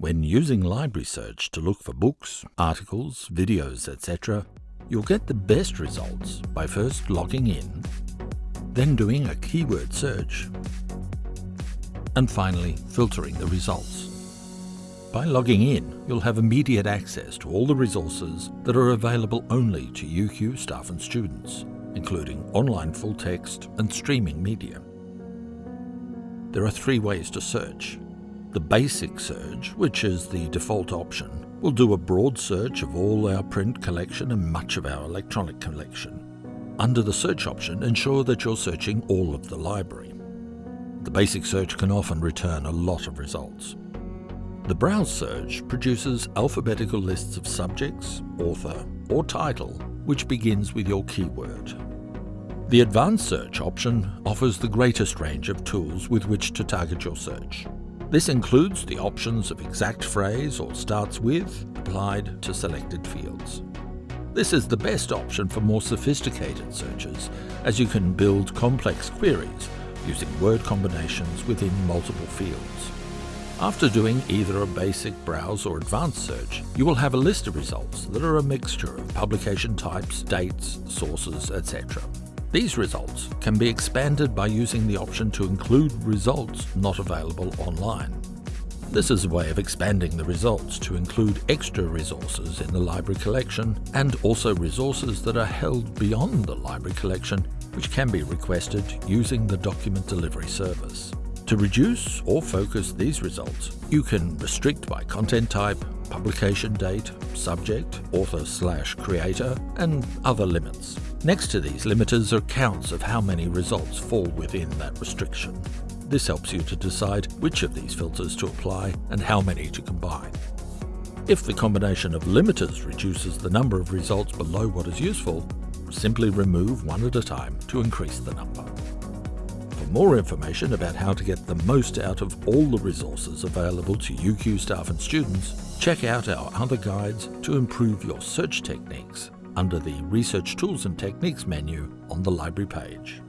When using Library Search to look for books, articles, videos, etc., you'll get the best results by first logging in, then doing a keyword search, and finally filtering the results. By logging in, you'll have immediate access to all the resources that are available only to UQ staff and students, including online full text and streaming media. There are three ways to search. The basic search, which is the default option, will do a broad search of all our print collection and much of our electronic collection. Under the search option, ensure that you're searching all of the library. The basic search can often return a lot of results. The browse search produces alphabetical lists of subjects, author, or title, which begins with your keyword. The advanced search option offers the greatest range of tools with which to target your search. This includes the options of exact phrase or starts with applied to selected fields. This is the best option for more sophisticated searches, as you can build complex queries using word combinations within multiple fields. After doing either a basic browse or advanced search, you will have a list of results that are a mixture of publication types, dates, sources, etc. These results can be expanded by using the option to include results not available online. This is a way of expanding the results to include extra resources in the library collection and also resources that are held beyond the library collection which can be requested using the document delivery service. To reduce or focus these results, you can restrict by content type, publication date, subject, author slash creator, and other limits. Next to these limiters are counts of how many results fall within that restriction. This helps you to decide which of these filters to apply and how many to combine. If the combination of limiters reduces the number of results below what is useful, simply remove one at a time to increase the number For more information about how to get the most out of all the resources available to UQ staff and students, check out our other guides to improve your search techniques under the Research Tools and Techniques menu on the library page.